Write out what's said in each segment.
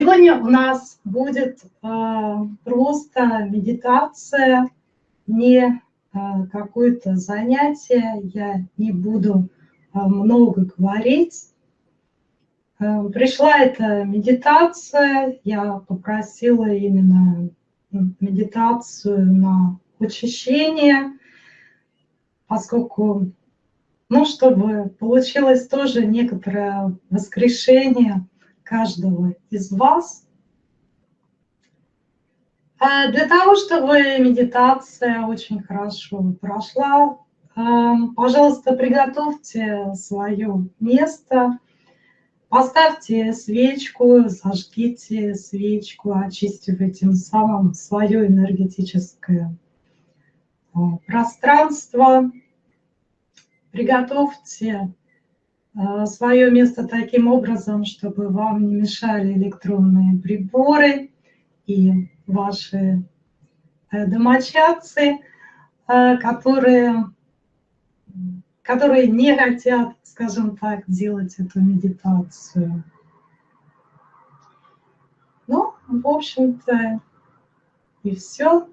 Сегодня у нас будет э, просто медитация, не э, какое-то занятие. Я не буду э, много говорить. Э, пришла эта медитация, я попросила именно медитацию на очищение, поскольку, ну, чтобы получилось тоже некоторое воскрешение каждого из вас. А для того, чтобы медитация очень хорошо прошла, э, пожалуйста, приготовьте свое место, Поставьте свечку, зажгите свечку, очистив этим самым свое энергетическое а, пространство. Приготовьте свое место таким образом, чтобы вам не мешали электронные приборы и ваши э, домочадцы, э, которые которые не хотят, скажем так, делать эту медитацию. Ну, в общем-то, и все.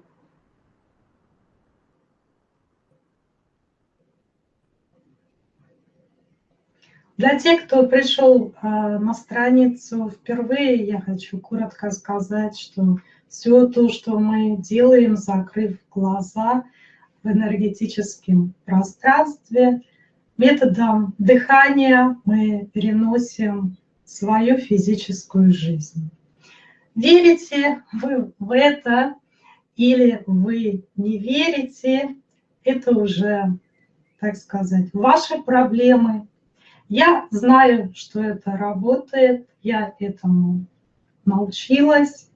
Для тех, кто пришел а, на страницу впервые, я хочу коротко сказать, что все то, что мы делаем, закрыв глаза – в энергетическом пространстве. Методом дыхания мы переносим свою физическую жизнь. Верите вы в это или вы не верите, это уже, так сказать, ваши проблемы. Я знаю, что это работает, я этому научилась,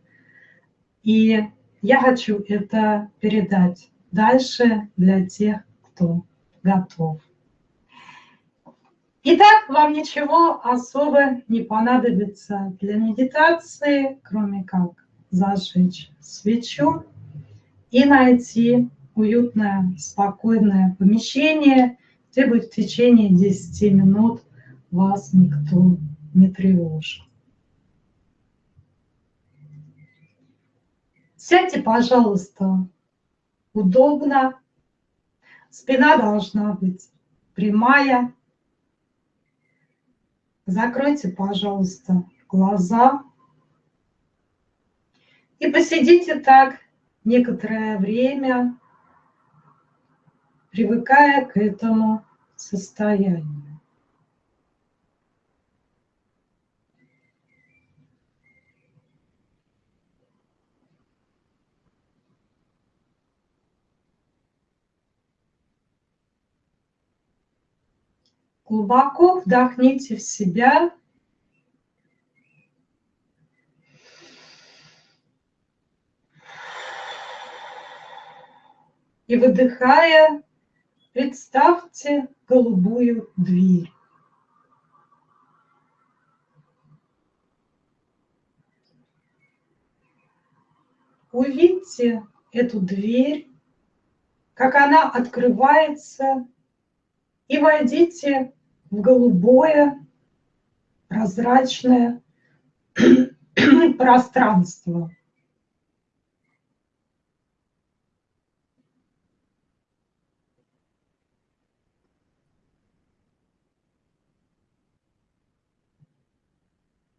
и я хочу это передать дальше для тех, кто готов. Итак, вам ничего особо не понадобится для медитации, кроме как зажечь свечу и найти уютное, спокойное помещение, где будет в течение 10 минут вас никто не тревожит. Сядьте, пожалуйста, удобно. Спина должна быть прямая. Закройте, пожалуйста, глаза. И посидите так некоторое время, привыкая к этому состоянию. Глубоко вдохните в себя. И выдыхая, представьте голубую дверь. Увидьте эту дверь, как она открывается, и войдите в голубое прозрачное пространство.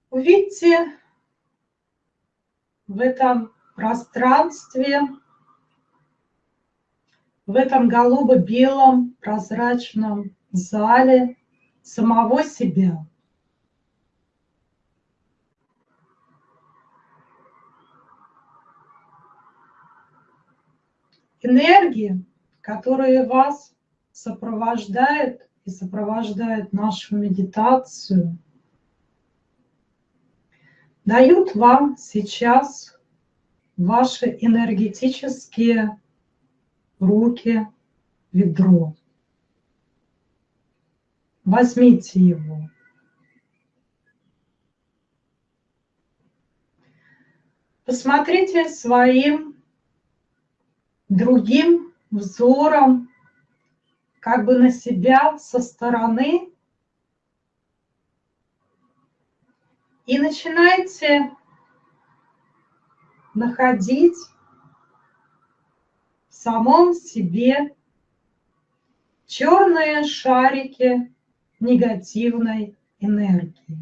Увидьте в этом пространстве, в этом голубо-белом прозрачном зале самого себя. Энергии, которые вас сопровождают и сопровождают нашу медитацию, дают вам сейчас ваши энергетические руки, ведро. Возьмите его. Посмотрите своим другим взором как бы на себя со стороны и начинайте находить в самом себе черные шарики негативной энергии.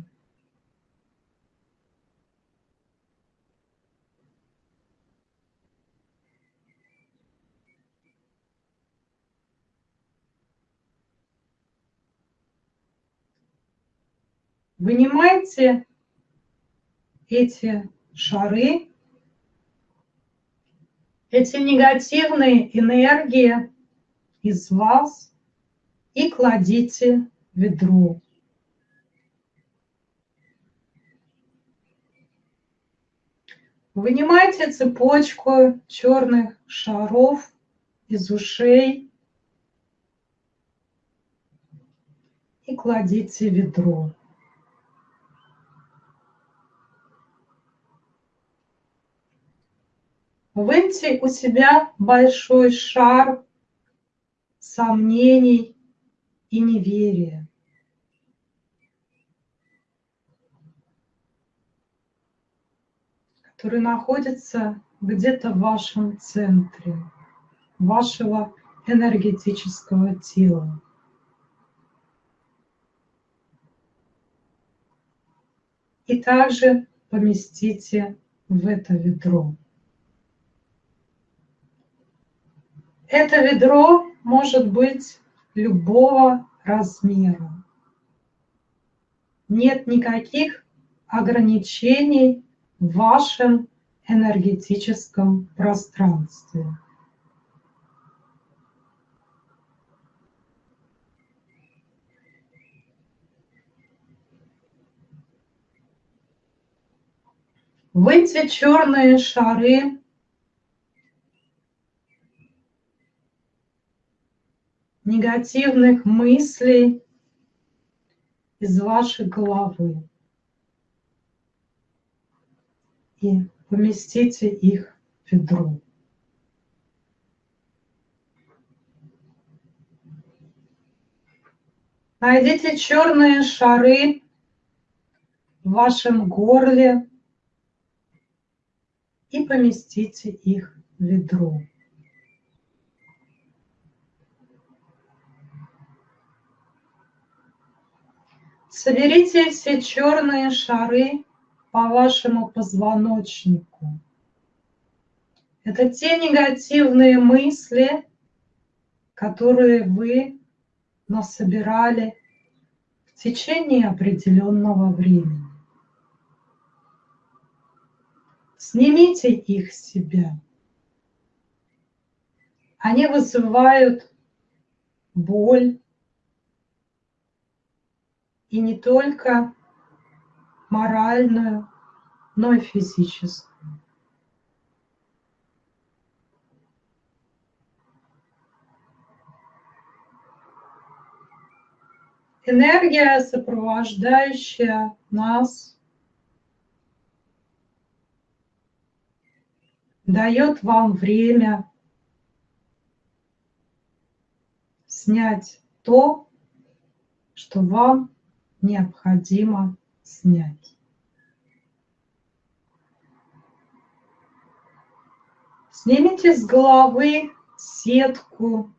Вынимайте эти шары, эти негативные энергии из вас и кладите ведро. Вынимайте цепочку черных шаров из ушей и кладите ведро. Выньте у себя большой шар сомнений и неверия. который находится где-то в вашем центре, вашего энергетического тела. И также поместите в это ведро. Это ведро может быть любого размера. Нет никаких ограничений в вашем энергетическом пространстве. В эти черные шары негативных мыслей из вашей головы. И поместите их в ведро. Найдите черные шары в вашем горле и поместите их в ведро. Соберите все черные шары по вашему позвоночнику. Это те негативные мысли, которые вы насобирали в течение определенного времени. Снимите их с себя. Они вызывают боль, и не только моральную, но и физическую. Энергия, сопровождающая нас, дает вам время снять то, что вам необходимо снять. Снимите с головы сетку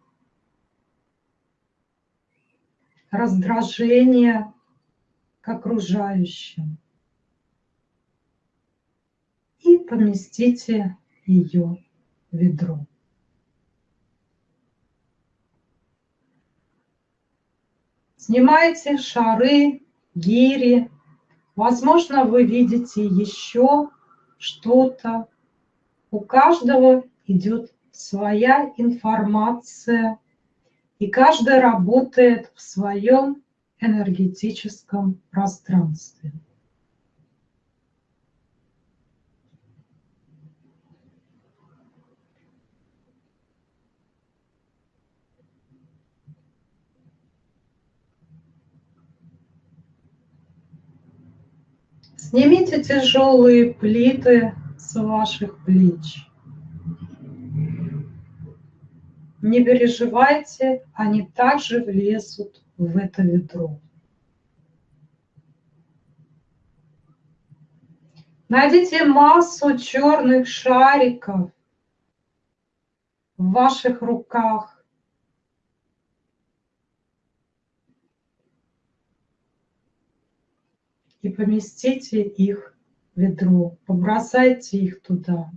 раздражения к окружающим и поместите ее в ведро. Снимайте шары, гири. Возможно, вы видите еще что-то. У каждого идет своя информация, и каждый работает в своем энергетическом пространстве. Снимите тяжелые плиты с ваших плеч. Не переживайте, они также влезут в это ведро. Найдите массу черных шариков в ваших руках. И поместите их в ведро, побросайте их туда.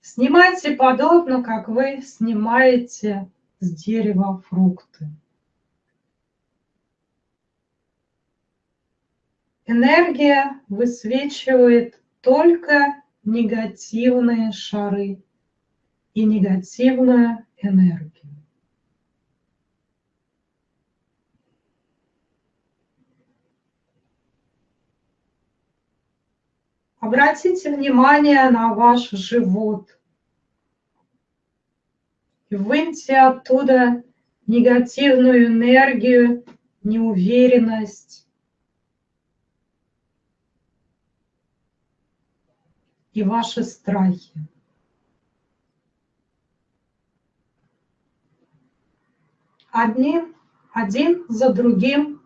Снимайте подобно, как вы снимаете с дерева фрукты. Энергия высвечивает только негативные шары и негативную энергию. Обратите внимание на ваш живот. И выньте оттуда негативную энергию, неуверенность, и ваши страхи. Одним, один за другим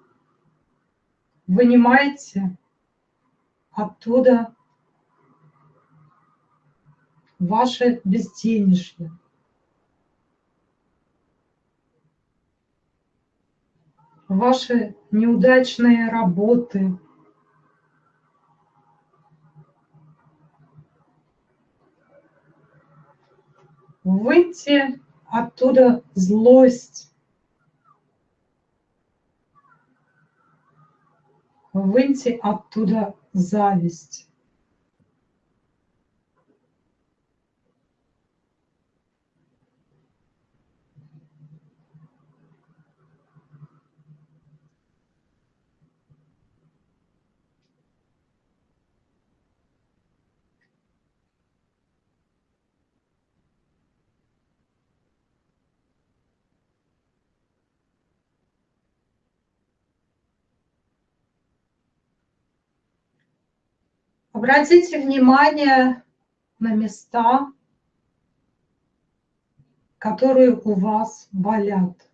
вынимайте оттуда ваше безденежье. Ваши неудачные работы, выйти оттуда злость, выйти оттуда зависть. Обратите внимание на места, которые у вас болят.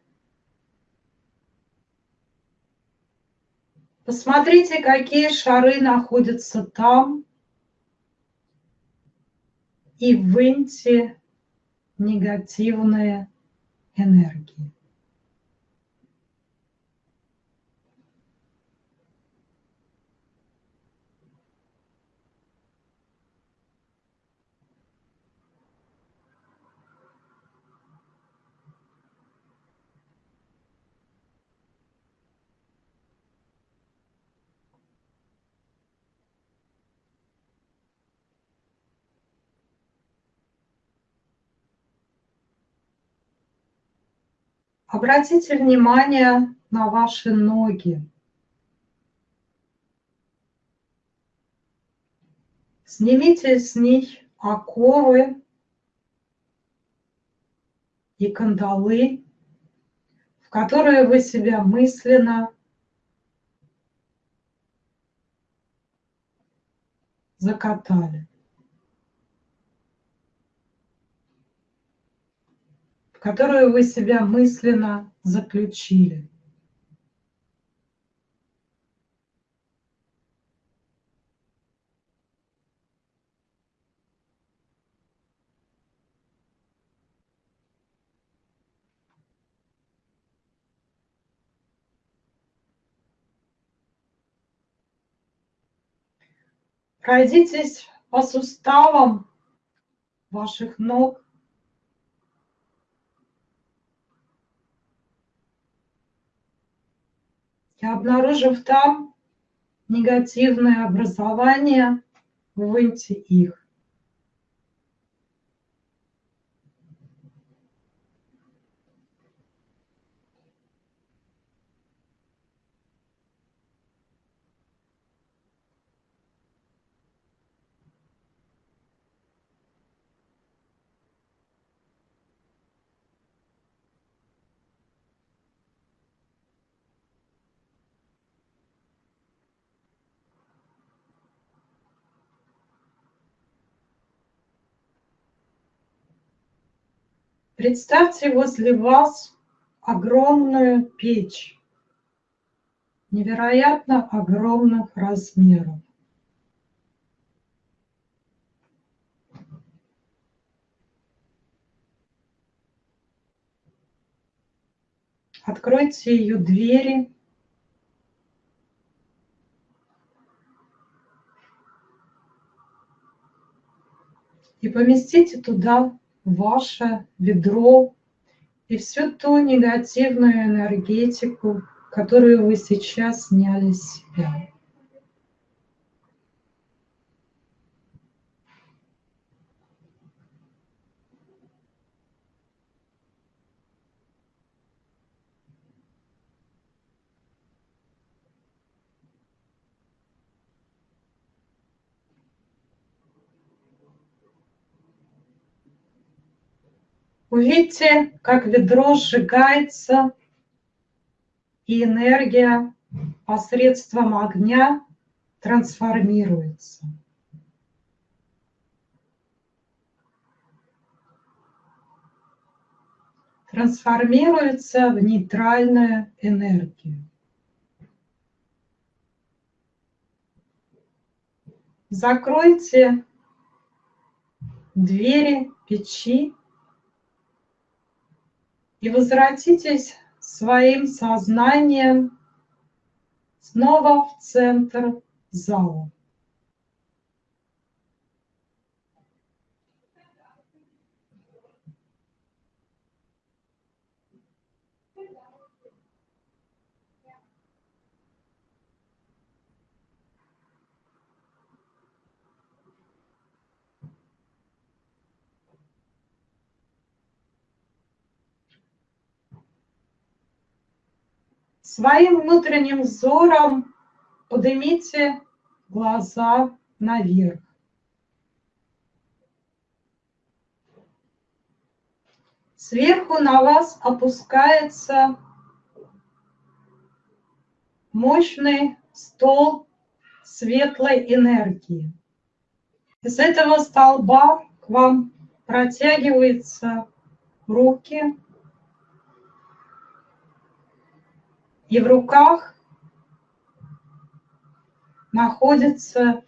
Посмотрите, какие шары находятся там, и выньте негативные энергии. Обратите внимание на ваши ноги. Снимите с них оковы и кандалы, в которые вы себя мысленно закатали. Которую вы себя мысленно заключили. Пройдитесь по суставам ваших ног, и обнаружив там негативное образование, выньте их. Представьте возле вас огромную печь, невероятно огромных размеров. Откройте ее двери. И поместите туда ваше ведро и всю ту негативную энергетику, которую вы сейчас сняли с себя. Увидьте, как ведро сжигается, и энергия посредством огня трансформируется. Трансформируется в нейтральную энергию. Закройте двери печи и возвратитесь своим сознанием снова в центр зала. Своим внутренним взором поднимите глаза наверх. Сверху на вас опускается мощный стол светлой энергии. Из этого столба к вам протягиваются руки и в руках находится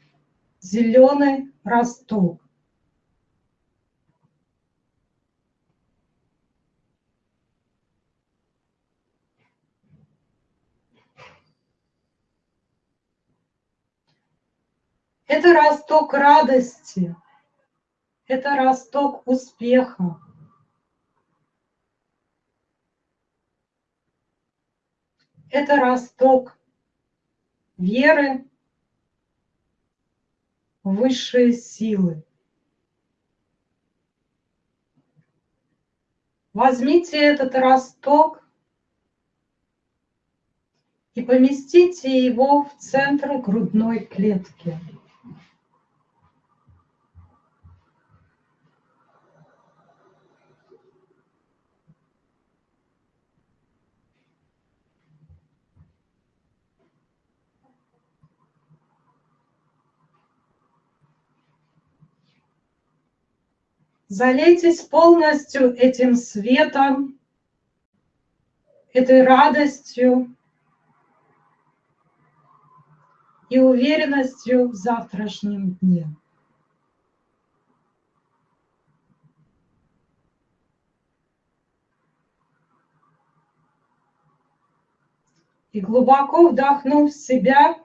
зеленый росток. Это росток радости, это росток успеха, это росток веры в высшие силы. Возьмите этот росток и поместите его в центр грудной клетки. Залейтесь полностью этим светом, этой радостью и уверенностью в завтрашнем дне. И глубоко вдохнув в себя,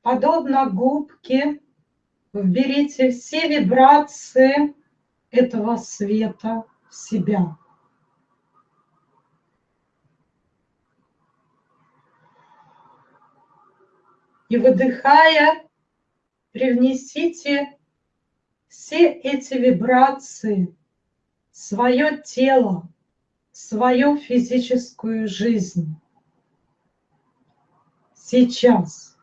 подобно губке, Вберите все вибрации этого света в себя. И выдыхая, привнесите все эти вибрации в свое тело, в свою физическую жизнь. Сейчас.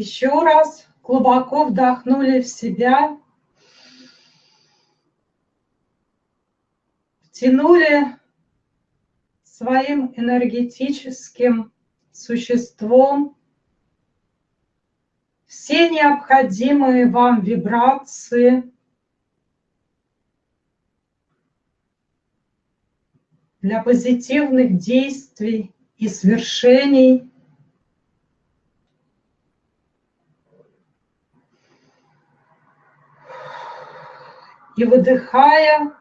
Еще раз глубоко вдохнули в себя. Втянули своим энергетическим существом все необходимые вам вибрации для позитивных действий и свершений И выдыхая,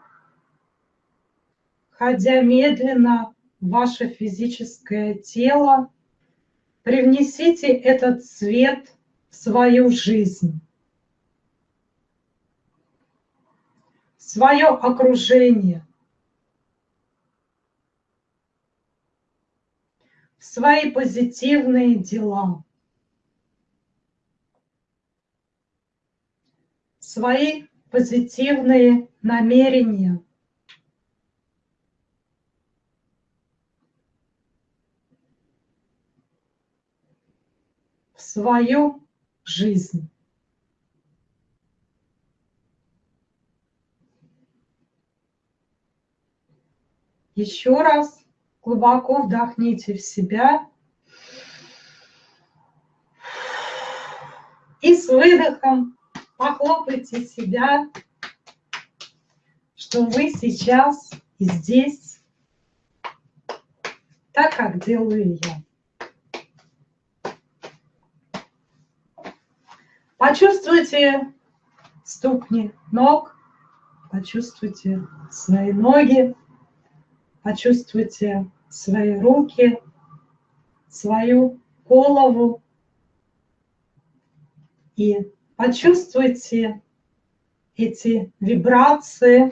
ходя медленно в ваше физическое тело, привнесите этот цвет в свою жизнь, в свое окружение, в свои позитивные дела. свои позитивные намерения. в свою жизнь. Еще раз глубоко вдохните в себя и с выдохом Похлопайте себя, что вы сейчас и здесь, так, как делаю я. Почувствуйте ступни ног, почувствуйте свои ноги, почувствуйте свои руки, свою голову и Почувствуйте эти вибрации